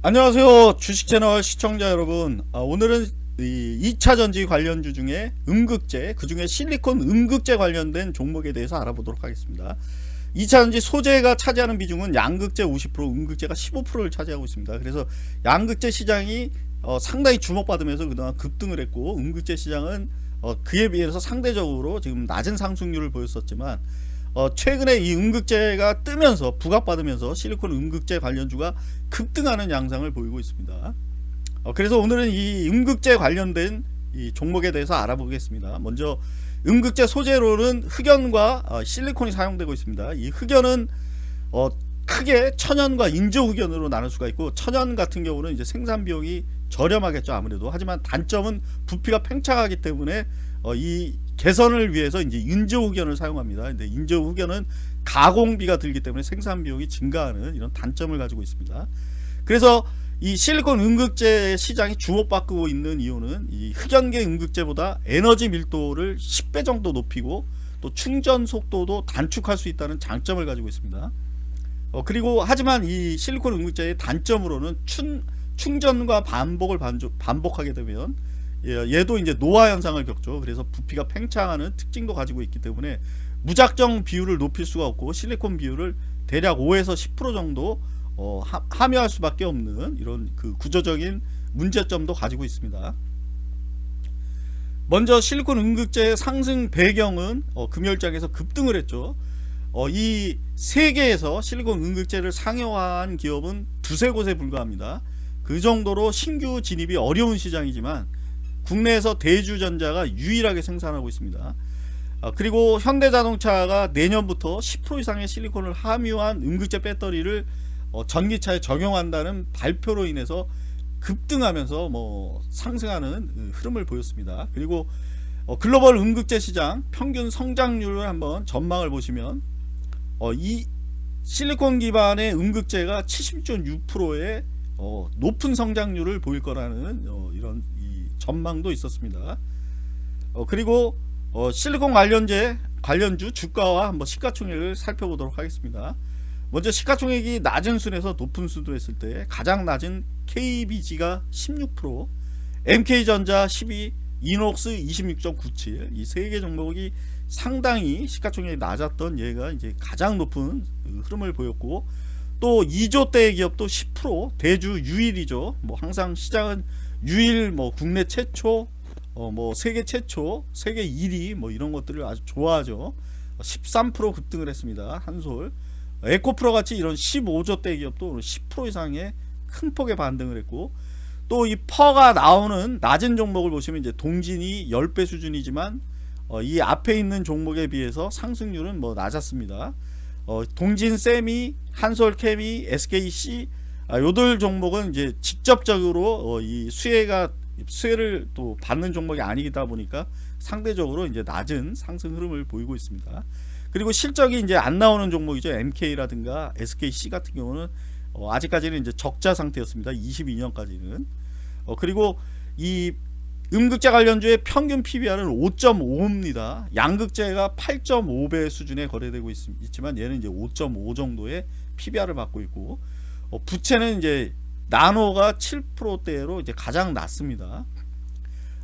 안녕하세요. 주식채널 시청자 여러분. 아, 오늘은 2차전지 관련주 중에 음극재 그 중에 실리콘 음극재 관련된 종목에 대해서 알아보도록 하겠습니다. 2차전지 소재가 차지하는 비중은 양극재 50% 음극재가 15%를 차지하고 있습니다. 그래서 양극재 시장이 어, 상당히 주목받으면서 그동안 급등을 했고 음극재 시장은 어, 그에 비해서 상대적으로 지금 낮은 상승률을 보였었지만 어, 최근에 이 음극재가 뜨면서 부각받으면서 실리콘 음극재 관련주가 급등하는 양상을 보이고 있습니다. 어, 그래서 오늘은 이 음극재 관련된 이 종목에 대해서 알아보겠습니다. 먼저 음극재 소재로는 흑연과 어, 실리콘이 사용되고 있습니다. 이 흑연은 어, 크게 천연과 인조 흑연으로 나눌 수가 있고 천연 같은 경우는 이제 생산 비용이 저렴하겠죠 아무래도 하지만 단점은 부피가 팽창하기 때문에 어, 이 개선을 위해서 이제 인조흑연을 사용합니다. 근데 인조흑연은 가공비가 들기 때문에 생산 비용이 증가하는 이런 단점을 가지고 있습니다. 그래서 이 실리콘 음극재 시장이 주목받고 있는 이유는 이 흑연계 음극재보다 에너지 밀도를 10배 정도 높이고 또 충전 속도도 단축할 수 있다는 장점을 가지고 있습니다. 어, 그리고 하지만 이 실리콘 음극재의 단점으로는 충, 충전과 반복을 반조, 반복하게 되면 예, 얘도 이제 노화 현상을 겪죠. 그래서 부피가 팽창하는 특징도 가지고 있기 때문에 무작정 비율을 높일 수가 없고 실리콘 비율을 대략 5에서 10% 정도 어, 하, 묘할 수밖에 없는 이런 그 구조적인 문제점도 가지고 있습니다. 먼저 실리콘 음극재의 상승 배경은 어, 금열장에서 급등을 했죠. 어, 이 세계에서 실리콘 음극재를 상용화한 기업은 두세 곳에 불과합니다. 그 정도로 신규 진입이 어려운 시장이지만 국내에서 대주전자가 유일하게 생산하고 있습니다. 어, 그리고 현대자동차가 내년부터 10% 이상의 실리콘을 함유한 음극재 배터리를 어, 전기차에 적용한다는 발표로 인해서 급등하면서 뭐 상승하는 흐름을 보였습니다. 그리고 어, 글로벌 음극재 시장 평균 성장률을 한번 전망을 보시면 어, 이 실리콘 기반의 음극재가 76.6%의 어, 높은 성장률을 보일 거라는 어, 이런 전망도 있었습니다. 어, 그리고 어, 실리콘 관련제 관련주 주가와 한번 시가총액을 살펴보도록 하겠습니다. 먼저 시가총액이 낮은 순에서 높은 순으로 했을 때 가장 낮은 KBG가 16% MK전자 12 이녹스 26.97 이 세 개 종목이 상당히 시가총액이 낮았던 얘가 이제 가장 높은 그 흐름을 보였고 또 2조대의 기업도 10% 대주 유일이죠 뭐 항상 시장은 유일 뭐 국내 최초 어 뭐 세계 최초 세계 1위 뭐 이런 것들을 아주 좋아하죠. 13% 급등을 했습니다 한솔. 에코프로 같이 이런 15조 대 기업도 10% 이상의 큰 폭의 반등을 했고 또 이 퍼가 나오는 낮은 종목을 보시면 이제 동진이 10배 수준이지만 어, 이 앞에 있는 종목에 비해서 상승률은 뭐 낮았습니다. 어, 동진 세미 한솔 케미 SKC 아, 요들 종목은 이제 직접적으로 어, 이 수혜가 수혜를 또 받는 종목이 아니다 보니까 상대적으로 이제 낮은 상승 흐름을 보이고 있습니다. 그리고 실적이 이제 안 나오는 종목이죠. MK라든가 SKC 같은 경우는 어, 아직까지는 이제 적자 상태였습니다. 22년까지는. 어, 그리고 이 음극재 관련주의 평균 PBR은 5.5입니다. 양극재가 8.5배 수준에 거래되고 있, 지만 얘는 이제 5.5 정도의 PBR을 받고 있고 어, 부채는 이제 나노가 7%대로 이제 가장 낮습니다.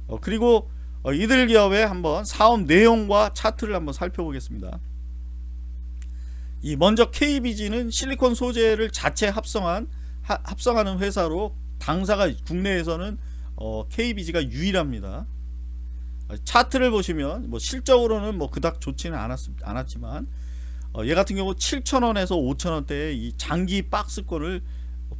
어, 그리고 어, 이들 기업의 한번 사업 내용과 차트를 한번 살펴보겠습니다. 이 먼저 KBG는 실리콘 소재를 자체 합성한 하, 합성하는 회사로 당사가 국내에서는 어, KBG가 유일합니다. 어, 차트를 보시면 뭐 실적으로는 뭐 그닥 좋지는 않았, 않았지만 어, 얘 같은 경우 7천원에서 5천원대의 이 장기 박스권을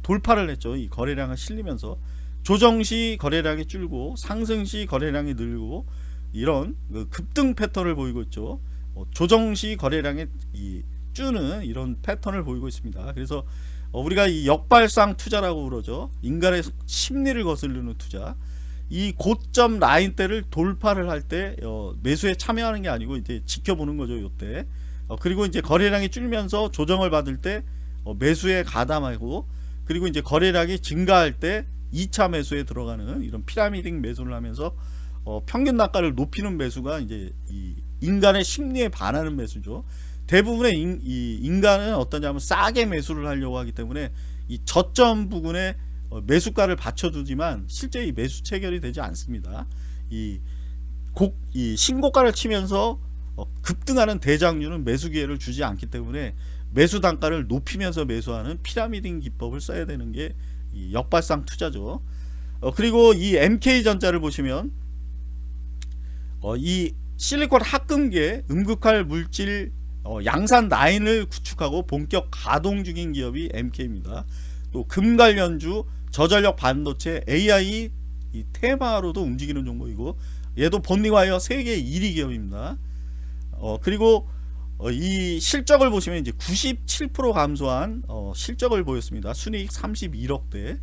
돌파를 했죠. 이 거래량을 실리면서. 조정시 거래량이 줄고 상승시 거래량이 늘고 이런 그 급등 패턴을 보이고 있죠. 어, 조정시 거래량이 이 주는 이런 패턴을 보이고 있습니다. 그래서 어, 우리가 이 역발상 투자라고 그러죠. 인간의 심리를 거스르는 투자. 이 고점 라인대를 돌파를 할때 어, 매수에 참여하는 게 아니고 이제 지켜보는 거죠 요때 어, 그리고 이제 거래량이 줄면서 조정을 받을 때 어, 매수에 가담하고 그리고 이제 거래량이 증가할 때 2차 매수에 들어가는 이런 피라미딩 매수를 하면서 어, 평균 단가를 높이는 매수가 이제 이 인간의 심리에 반하는 매수죠. 대부분의 인, 이 인간은 어떠냐면 싸게 매수를 하려고 하기 때문에 이 저점 부근에 어, 매수가를 받쳐두지만 실제 이 매수 체결이 되지 않습니다. 이 곡, 이 신고가를 치면서 어, 급등하는 대장류는 매수 기회를 주지 않기 때문에 매수 단가를 높이면서 매수하는 피라미딩 기법을 써야 되는 게이 역발상 투자죠. 어, 그리고 이 MK전자를 보시면 어, 이 실리콘 합금계 음극할 물질 어, 양산 라인을 구축하고 본격 가동 중인 기업이 MK입니다. 또 금 관련주 저전력 반도체 AI 이 테마로도 움직이는 종목이고 얘도 본리와이어 세계 1위 기업입니다. 어, 그리고 어, 이 실적을 보시면 이제 97% 감소한 어, 실적을 보였습니다. 순이익 31억대.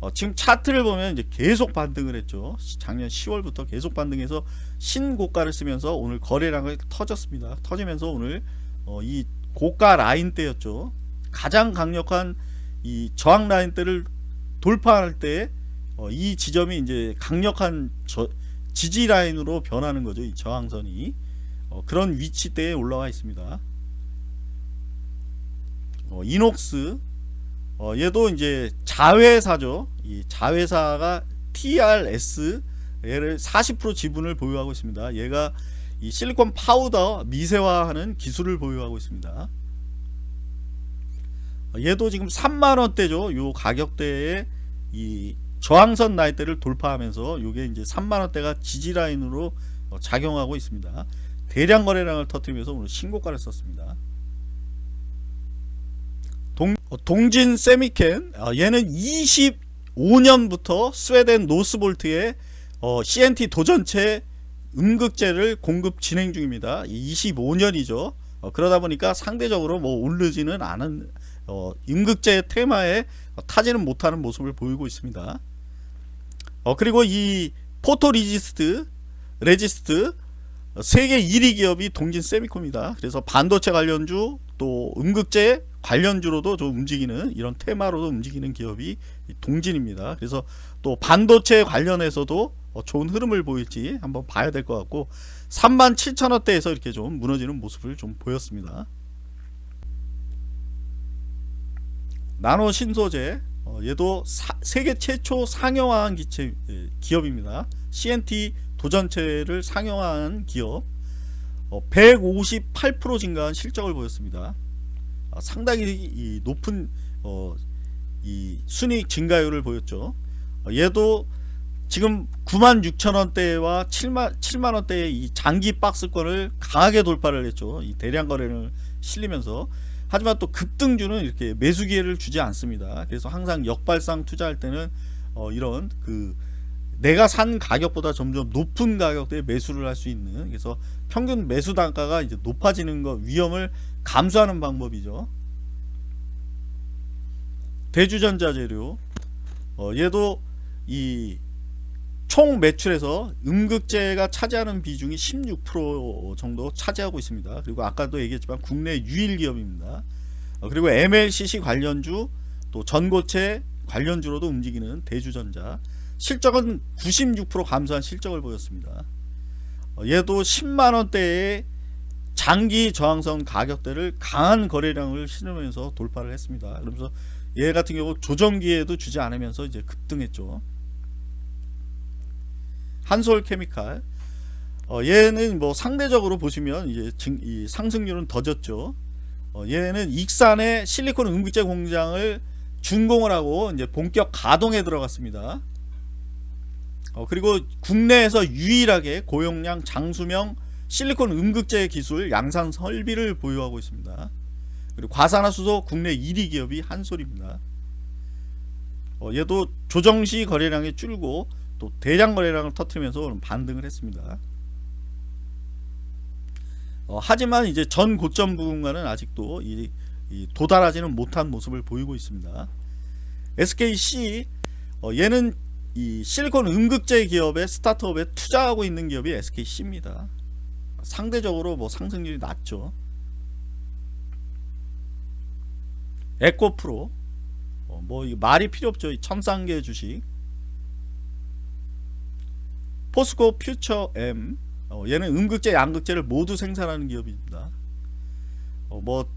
어, 지금 차트를 보면 이제 계속 반등을 했죠. 작년 10월부터 계속 반등해서 신고가를 쓰면서 오늘 거래량을 터졌습니다. 터지면서 오늘 어, 이 고가 라인대였죠. 가장 강력한 이 저항 라인대를 돌파할 때 어, 이 지점이 이제 강력한 저, 지지 라인으로 변하는 거죠. 이 저항선이 어, 그런 위치대에 올라와 있습니다. 어, 이녹스 어, 얘도 이제 자회사죠. 이 자회사가 TRS 얘를 40% 지분을 보유하고 있습니다. 얘가 이 실리콘 파우더 미세화하는 기술을 보유하고 있습니다. 어, 얘도 지금 3만원대죠. 요 가격대에 이 저항선 나이대를 돌파하면서 요게 이제 3만원대가 지지라인으로 어, 작용하고 있습니다. 대량 거래량을 터뜨리면서 오늘 신고가를 썼습니다. 동, 어, 동진 세미켐 어, 얘는 25년부터 스웨덴 노스볼트에 어, CNT 도전재 음극재를 공급 진행 중입니다. 25년이죠. 어, 그러다 보니까 상대적으로 뭐 오르지는 않은 어, 음극재 테마에 타지는 못하는 모습을 보이고 있습니다. 어, 그리고 이 photo resist resist 세계 1위 기업이 동진 세미켐입니다. 그래서 반도체 관련주 또 음극재 관련주로도 좀 움직이는 이런 테마로도 움직이는 기업이 동진입니다. 그래서 또 반도체 관련해서도 어, 좋은 흐름을 보일지 한번 봐야 될 것 같고 37,000원대에서 이렇게 좀 무너지는 모습을 좀 보였습니다. 나노 신소재 어, 얘도 사, 세계 최초 상용화한 기체, 예, 기업입니다. CNT 도전체를 상용화한 기업 어, 158% 증가한 실적을 보였습니다. 어, 상당히 높은 어, 이 순이익 증가율을 보였죠. 어, 얘도 지금 96,000원대와 7만, 7만 원대의 이 장기 박스권을 강하게 돌파를 했죠. 이 대량 거래를 실리면서 하지만 또 급등주는 이렇게 매수 기회를 주지 않습니다. 그래서 항상 역발상 투자할 때는 어, 이런 그 내가 산 가격보다 점점 높은 가격대에 매수를 할 수 있는 그래서 평균 매수 단가가 이제 높아지는 것 위험을 감수하는 방법이죠. 대주전자 재료 어, 얘도 이 총 매출에서 음극재가 차지하는 비중이 16% 정도 차지하고 있습니다. 그리고 아까도 얘기했지만 국내 유일 기업입니다. 어, 그리고 MLCC 관련주 또 전고체 관련주로도 움직이는 대주전자 실적은 96% 감소한 실적을 보였습니다. 어, 얘도 10만원대의 장기 저항선 가격대를 강한 거래량을 실으면서 돌파를 했습니다. 그러면서 얘 같은 경우 조정기에도 주지 않으면서 이제 급등했죠. 한솔 케미칼 어, 얘는 뭐 상대적으로 보시면 이제 증, 이 상승률은 더졌죠. 어, 얘는 익산의 실리콘 음극재 공장을 준공을 하고 이제 본격 가동에 들어갔습니다. 어, 그리고 국내에서 유일하게 고용량 장수명 실리콘 음극재 기술 양산 설비를 보유하고 있습니다. 그리고 과산화수소 국내 1위 기업이 한솔입니다. 어, 얘도 조정시 거래량이 줄고 또 대량 거래량을 터트리면서 반등을 했습니다. 어, 하지만 이제 전 고점 부분과는 아직도 이, 이 도달하지는 못한 모습을 보이고 있습니다. SKC 어, 얘는 이 실리콘 음극재 기업의 스타트업에 투자하고 있는 기업이 SKC입니다. 상대적으로 뭐 상승률이 낮죠. 에코프로 어, 뭐 말이 필요 없죠. 첨상계 주식 포스코 퓨처 M 어, 얘는 음극재 양극재를 모두 생산하는 기업입니다. 어, 뭐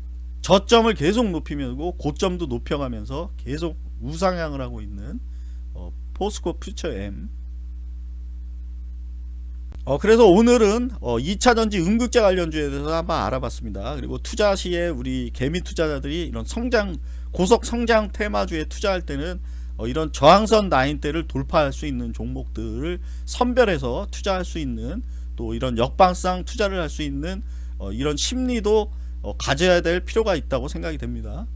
저점을 계속 높이면서 고점도 높여가면서 계속 우상향을 하고 있는 어, 포스코 퓨처 M 어, 그래서 오늘은 어, 2차전지 음극재 관련주에 대해서 한번 알아봤습니다. 그리고 투자 시에 우리 개미 투자자들이 이런 성장 고속 성장 테마주에 투자할 때는 어, 이런 저항선 라인대를 돌파할 수 있는 종목들을 선별해서 투자할 수 있는 또 이런 역방상 투자를 할 수 있는 어, 이런 심리도 어, 가져야 될 필요가 있다고 생각이 됩니다.